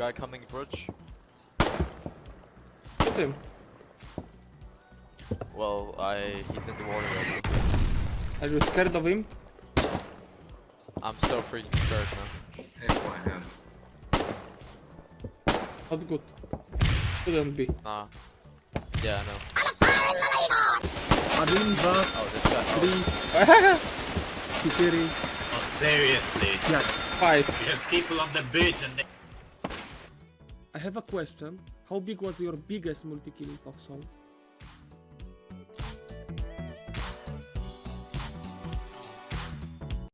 Guy coming bridge. Hit him. Well, I he's in the water right now. Are you scared of him? I'm so freaking scared man. Hey, Not good. Shouldn't be. Nah. Yeah, I know. I didn't bust. Oh, this guy. Three. Security. Oh, seriously? Yeah. Five. We have people on the beach and they... I have a question. How big was your biggest multi-killing Foxhole?